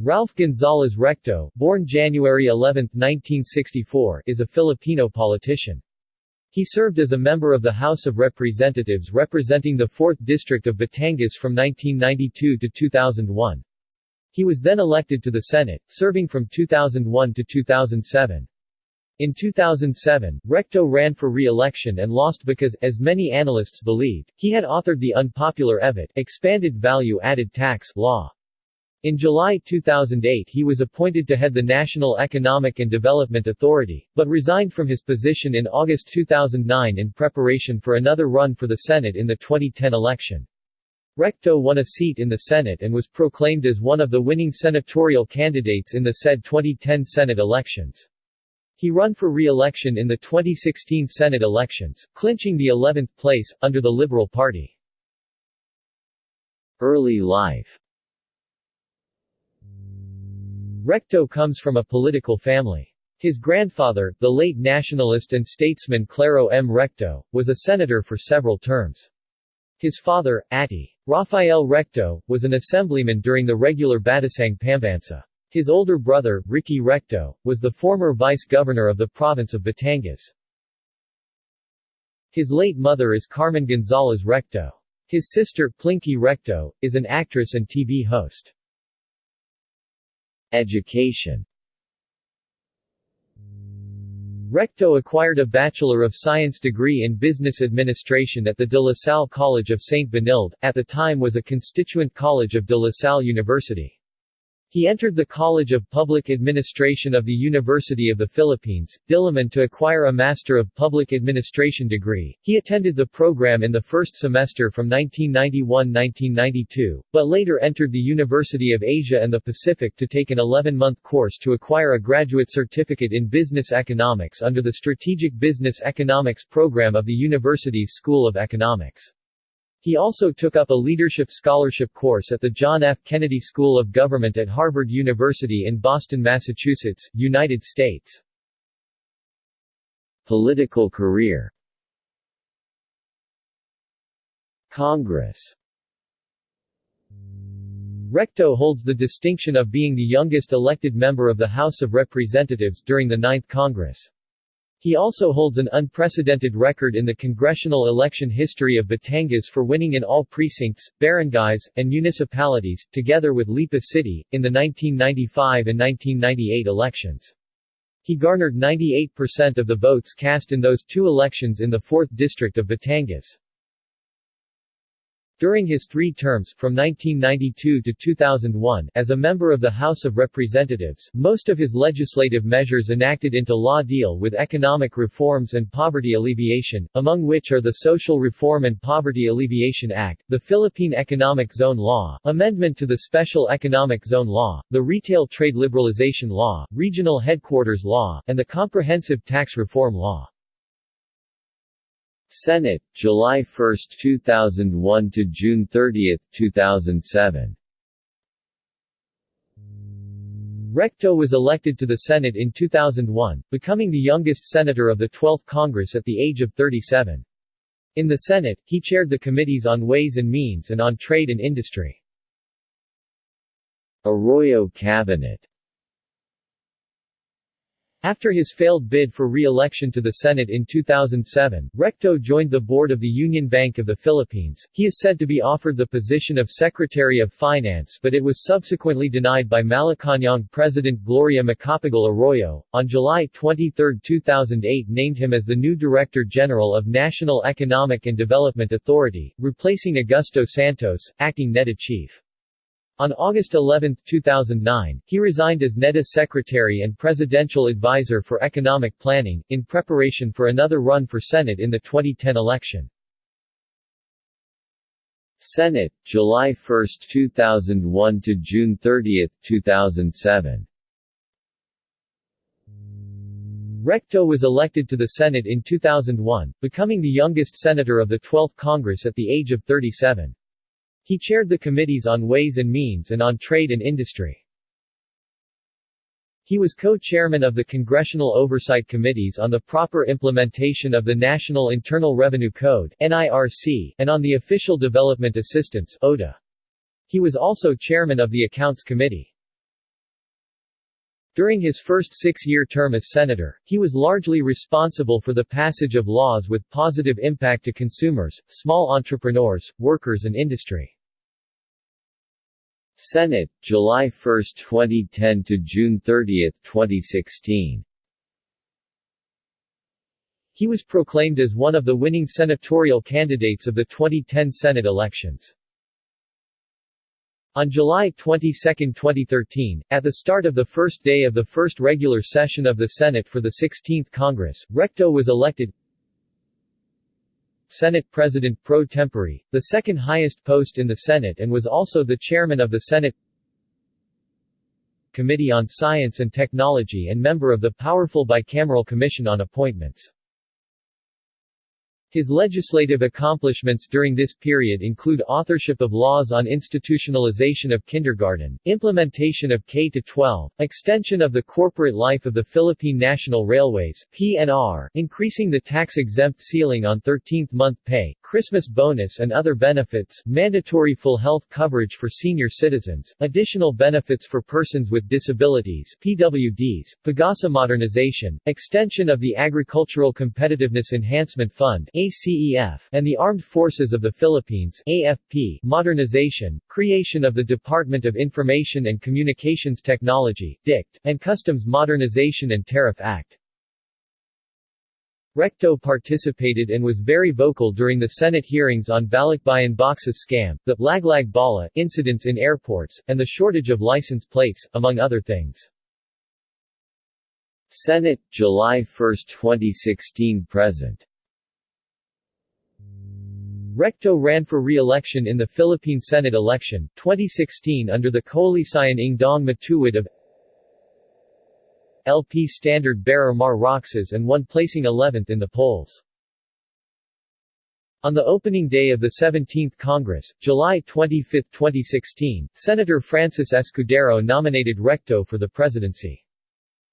Ralph Gonzalez Recto, born January 11, 1964, is a Filipino politician. He served as a member of the House of Representatives representing the 4th District of Batangas from 1992 to 2001. He was then elected to the Senate, serving from 2001 to 2007. In 2007, Recto ran for re-election and lost because, as many analysts believed, he had authored the unpopular EVAT expanded value-added tax law. In July 2008 he was appointed to head the National Economic and Development Authority, but resigned from his position in August 2009 in preparation for another run for the Senate in the 2010 election. Recto won a seat in the Senate and was proclaimed as one of the winning senatorial candidates in the said 2010 Senate elections. He run for re-election in the 2016 Senate elections, clinching the 11th place, under the Liberal Party. Early life Recto comes from a political family. His grandfather, the late nationalist and statesman Claro M. Recto, was a senator for several terms. His father, Ati. Rafael Recto, was an assemblyman during the regular Batasang Pambansa. His older brother, Ricky Recto, was the former vice-governor of the province of Batangas. His late mother is Carmen Gonzalez Recto. His sister, Plinky Recto, is an actress and TV host. Education Recto acquired a Bachelor of Science degree in Business Administration at the De La Salle College of St. Benilde, at the time was a constituent college of De La Salle University. He entered the College of Public Administration of the University of the Philippines, Diliman to acquire a Master of Public Administration degree. He attended the program in the first semester from 1991-1992, but later entered the University of Asia and the Pacific to take an 11-month course to acquire a graduate certificate in business economics under the Strategic Business Economics program of the university's School of Economics. He also took up a leadership scholarship course at the John F. Kennedy School of Government at Harvard University in Boston, Massachusetts, United States. Political career Congress Recto holds the distinction of being the youngest elected member of the House of Representatives during the Ninth Congress. He also holds an unprecedented record in the congressional election history of Batangas for winning in all precincts, barangays, and municipalities, together with Lipa City, in the 1995 and 1998 elections. He garnered 98% of the votes cast in those two elections in the 4th District of Batangas. During his three terms, from 1992 to 2001, as a member of the House of Representatives, most of his legislative measures enacted into law deal with economic reforms and poverty alleviation, among which are the Social Reform and Poverty Alleviation Act, the Philippine Economic Zone Law, amendment to the Special Economic Zone Law, the Retail Trade Liberalization Law, Regional Headquarters Law, and the Comprehensive Tax Reform Law. Senate, July 1, 2001 to June 30, 2007. Recto was elected to the Senate in 2001, becoming the youngest senator of the 12th Congress at the age of 37. In the Senate, he chaired the committees on Ways and Means and on Trade and Industry. Arroyo Cabinet after his failed bid for re-election to the Senate in 2007, Recto joined the board of the Union Bank of the Philippines. He is said to be offered the position of Secretary of Finance but it was subsequently denied by Malacañang President Gloria Macapagal Arroyo. On July 23, 2008 named him as the new Director General of National Economic and Development Authority, replacing Augusto Santos, acting NEDA chief. On August 11, 2009, he resigned as NEDA Secretary and Presidential Advisor for Economic Planning, in preparation for another run for Senate in the 2010 election. Senate, July 1, 2001 to June 30, 2007 Recto was elected to the Senate in 2001, becoming the youngest senator of the 12th Congress at the age of 37. He chaired the committees on Ways and Means and on Trade and Industry. He was co-chairman of the Congressional Oversight Committees on the proper implementation of the National Internal Revenue Code NIRC, and on the Official Development Assistance ODA. He was also chairman of the Accounts Committee. During his first six-year term as senator, he was largely responsible for the passage of laws with positive impact to consumers, small entrepreneurs, workers and industry. Senate, July 1, 2010 to June 30, 2016 He was proclaimed as one of the winning senatorial candidates of the 2010 Senate elections. On July 22, 2013, at the start of the first day of the first regular session of the Senate for the 16th Congress, Recto was elected Senate President pro tempore, the second highest post in the Senate and was also the chairman of the Senate Committee on Science and Technology and member of the powerful bicameral Commission on Appointments. His legislative accomplishments during this period include authorship of laws on institutionalization of kindergarten, implementation of K-12, extension of the corporate life of the Philippine National Railways PNR, increasing the tax-exempt ceiling on 13th-month pay, Christmas bonus and other benefits, mandatory full health coverage for senior citizens, additional benefits for persons with disabilities PWDs, PAGASA modernization, extension of the Agricultural Competitiveness Enhancement Fund ACEF, and the Armed Forces of the Philippines AFP, modernization, creation of the Department of Information and Communications Technology DICT, and Customs Modernization and Tariff Act. Recto participated and was very vocal during the Senate hearings on Balikbayan Boxes scam, the Laglag Bala incidents in airports, and the shortage of license plates, among other things. Senate, July 1, 2016 present Recto ran for re-election in the Philippine Senate election, 2016 under the Koalisyon ng Daang Matuwid of LP Standard Bearer Mar Roxas and won placing 11th in the polls. On the opening day of the 17th Congress, July 25, 2016, Senator Francis Escudero nominated Recto for the presidency.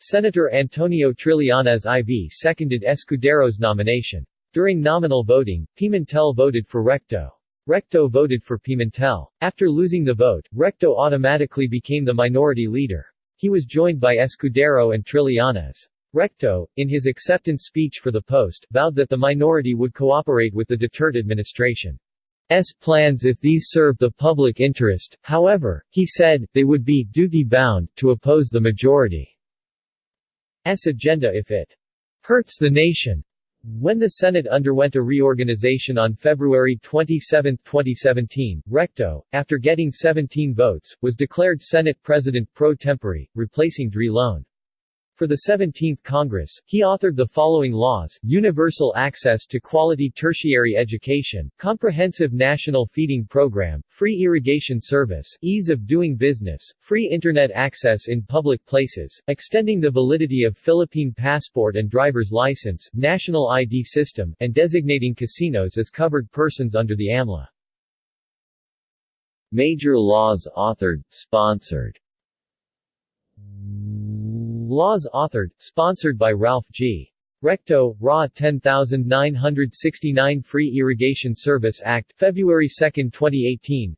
Senator Antonio Trillanes IV seconded Escudero's nomination. During nominal voting, Pimentel voted for Recto. Recto voted for Pimentel. After losing the vote, Recto automatically became the minority leader. He was joined by Escudero and Trillanes. Recto, in his acceptance speech for the post, vowed that the minority would cooperate with the Duterte administration. S plans if these serve the public interest, however, he said, they would be duty-bound to oppose the majority's agenda if it hurts the nation. When the Senate underwent a reorganization on February 27, 2017, Recto, after getting 17 votes, was declared Senate President pro tempore, replacing Drilon. For the 17th Congress, he authored the following laws, universal access to quality tertiary education, comprehensive national feeding program, free irrigation service, ease of doing business, free internet access in public places, extending the validity of Philippine passport and driver's license, national ID system, and designating casinos as covered persons under the AMLA. Major laws authored, sponsored Laws authored, sponsored by Ralph G. Recto, RA 10969 Free Irrigation Service Act, February 2, 2018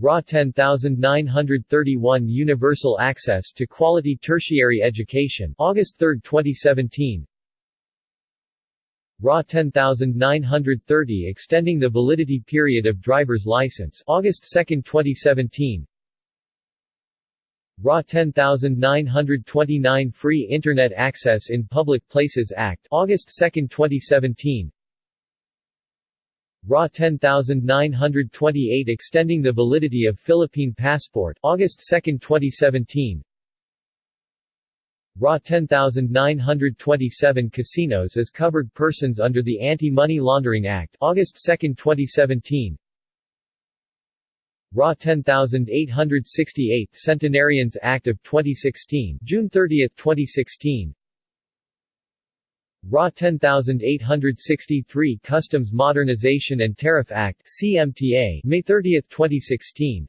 RA 10931 Universal Access to Quality Tertiary Education, August 3, 2017 RA 10930 Extending the Validity Period of Driver's License, August 2, 2017 RA 10929 Free Internet Access in Public Places Act August 2, 2017 RA 10928 Extending the Validity of Philippine Passport August 2, 2017 RA 10927 Casinos as Covered Persons under the Anti-Money Laundering Act August 2, 2017 RA 10868 Centenarians Act of 2016 June 30, 2016 RA 10863 Customs Modernization and Tariff Act CMTA May 30, 2016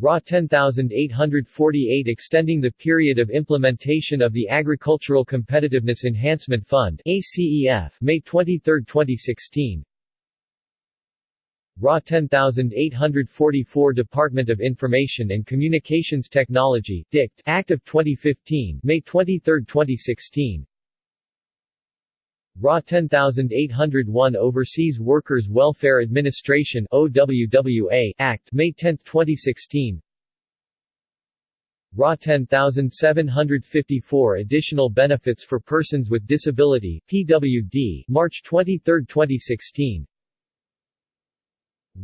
RA 10848 Extending the period of implementation of the Agricultural Competitiveness Enhancement Fund ACEF May 23, 2016 RA 10844 Department of Information and Communications Technology DICT Act of 2015 May 23, 2016 RA 10801 Overseas Workers Welfare Administration OWWA Act May 10, 2016 RA 10754 Additional Benefits for Persons with Disability PWD March 23, 2016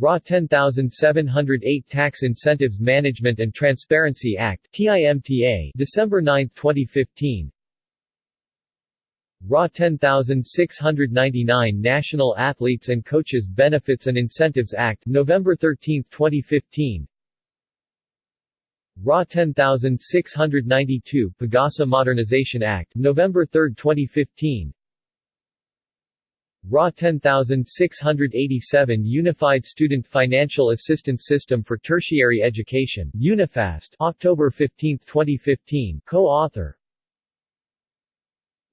RA 10708 Tax Incentives Management and Transparency Act TIMTA December 9, 2015 RA 10699 National Athletes and Coaches Benefits and Incentives Act November 13, 2015 RA 10692 Pagasa Modernization Act November 3, 2015 RA 10687 Unified Student Financial Assistance System for Tertiary Education UNIFAST October 15, 2015 co-author.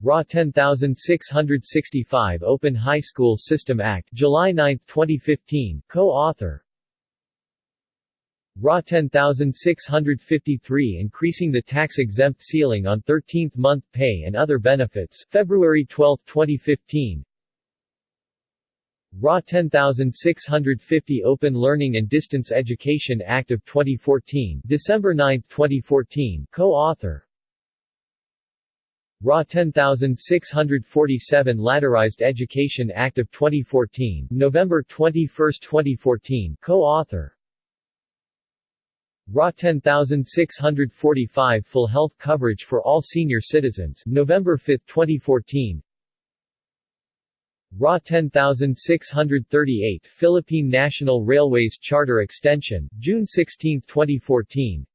RA 10665 Open High School System Act July 9, 2015 co-author. RA 10653 Increasing the tax-exempt ceiling on 13th-month pay and other benefits February 12, 2015 RA 10650 Open Learning and Distance Education Act of 2014 December 9, 2014 co-author. RA 10647 Ladderized Education Act of 2014 November 21, 2014 co-author. RA 10645 Full Health Coverage for All Senior Citizens November 5, 2014 RA 10638 Philippine National Railways Charter Extension, June 16, 2014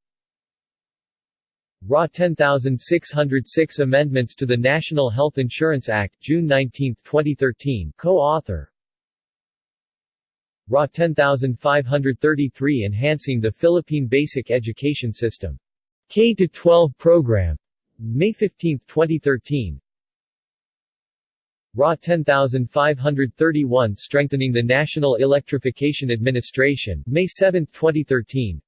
RA 10606 Amendments to the National Health Insurance Act, June 19, 2013 co-author RA 10533 Enhancing the Philippine Basic Education System. K-12 Program. May 15, 2013 RA 10531 Strengthening the National Electrification Administration May 7, 2013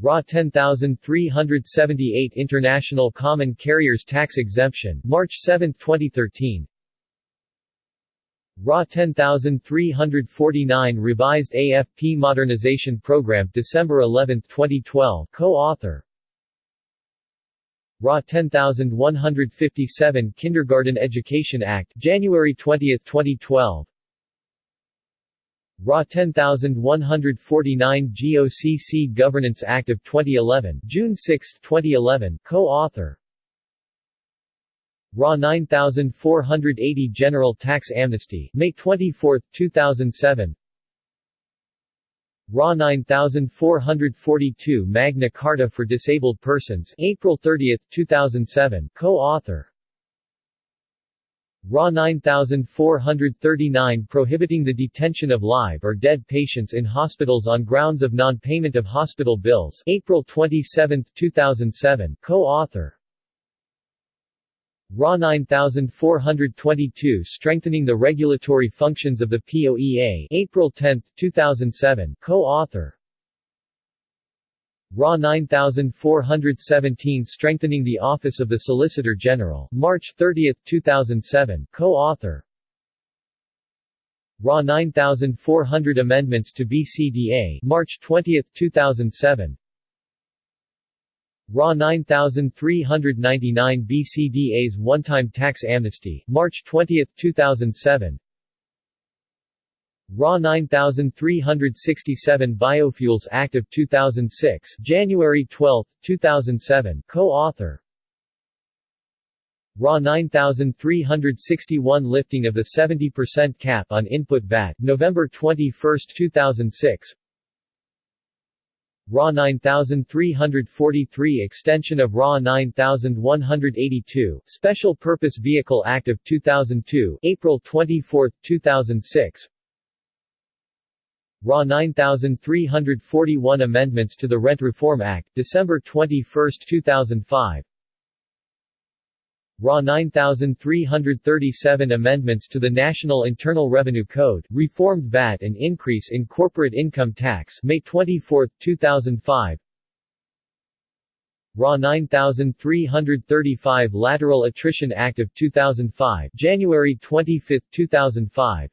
RA 10378 International Common Carriers Tax Exemption March 7, 2013 RA 10349 Revised AFP Modernization Program December 11, 2012 co-author RA 10157 Kindergarten Education Act January 20, 2012 RA 10149 GOCC Governance Act of 2011 June 6, 2011 co-author. RA 9480 General Tax Amnesty May 24, 2007 RA 9442 Magna Carta for Disabled Persons April 30, 2007 co-author. RA 9439 Prohibiting the detention of live or dead patients in hospitals on grounds of non-payment of hospital bills April 27, 2007 co-author RA 9422 Strengthening the Regulatory Functions of the POEA April 10, 2007 co-author. RA 9417 Strengthening the Office of the Solicitor General. March 30, 2007 co-author. RA 9400 Amendments to BCDA March 20, 2007 RA 9399 BCDA's One-Time Tax Amnesty, March 20, 2007 RA 9367 Biofuels Act of 2006 January 12, 2007 co-author. RA 9361 Lifting of the 70% cap on input VAT November 21, 2006 RA 9343 Extension of RA 9182 Special Purpose Vehicle Act of 2002 April 24, 2006 RA 9341 Amendments to the Rent Reform Act December 21, 2005 RA 9337 Amendments to the National Internal Revenue Code, reformed VAT and increase in corporate income tax May 24, 2005 RA 9335 Lateral Attrition Act of 2005 January 25, 2005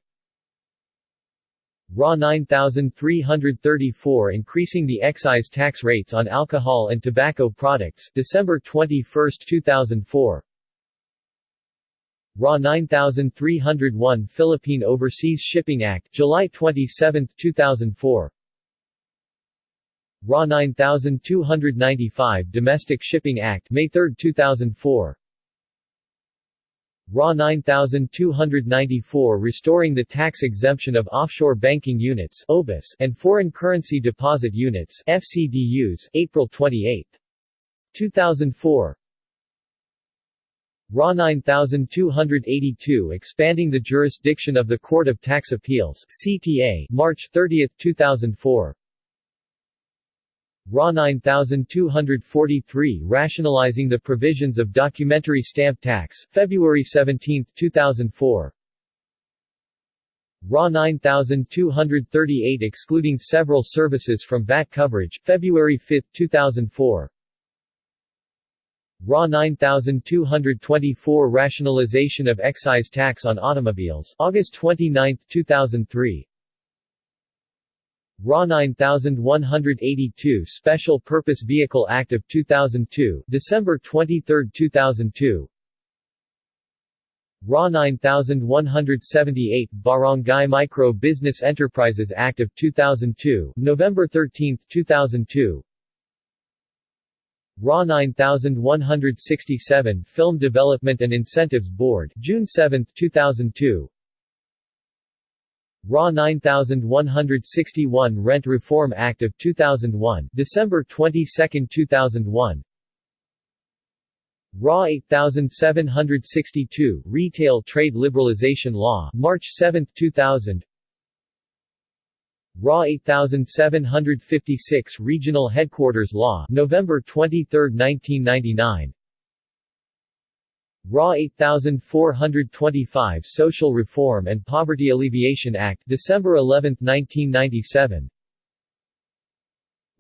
RA 9334 increasing the excise tax rates on alcohol and tobacco products December 21, 2004 RA 9301 Philippine Overseas Shipping Act July 27, 2004 RA 9295 Domestic Shipping Act May 3, 2004 RA 9294 Restoring the Tax Exemption of Offshore Banking Units OBUS and Foreign Currency Deposit Units FCDUs, April 28. 2004 RA 9282 Expanding the Jurisdiction of the Court of Tax Appeals CTA, March 30, 2004 RA 9243 Rationalizing the Provisions of Documentary Stamp Tax February 17, 2004 RA 9238 Excluding several services from VAT coverage February 5, 2004 RA 9224 Rationalization of excise tax on automobiles. August 29, 2003 RA 9182 Special Purpose Vehicle Act of 2002 December 23, 2002 RA 9178 Barangay Micro Business Enterprises Act of 2002 November 13, 2002 RA 9167 Film Development and Incentives Board June 7, 2002 RA 9161 Rent Reform Act of 2001 December 22, 2001 RA 8762 Retail Trade Liberalization Law March 7, 2000 RA 8756 Regional Headquarters Law November 23, 1999 RA 8425 Social Reform and Poverty Alleviation Act December 11, 1997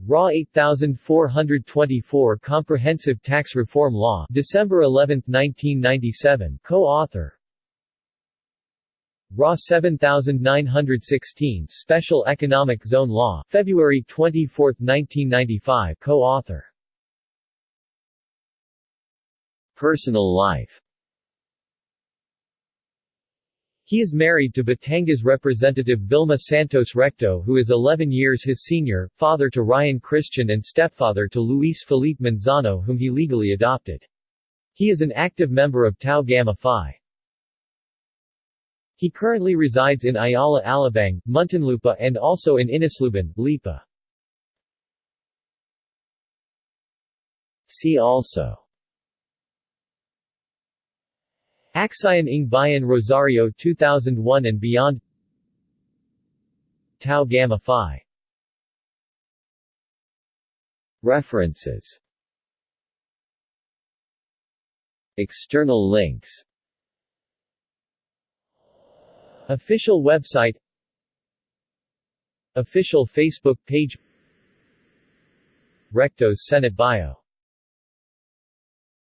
RA 8424 Comprehensive Tax Reform Law December 11, 1997 co-author RA 7916 Special Economic Zone Law February 24, 1995 co-author Personal life He is married to Batangas Representative Vilma Santos Recto who is 11 years his senior, father to Ryan Christian and stepfather to Luis Felipe Manzano whom he legally adopted. He is an active member of Tau Gamma Phi. He currently resides in Ayala Alabang, Muntinlupa and also in Inosluban, Lipa. See also. Aksayan ng Bayan Rosario 2001 and beyond. Tau Gamma Phi. References. External links Official website Official Facebook page Recto's Senate bio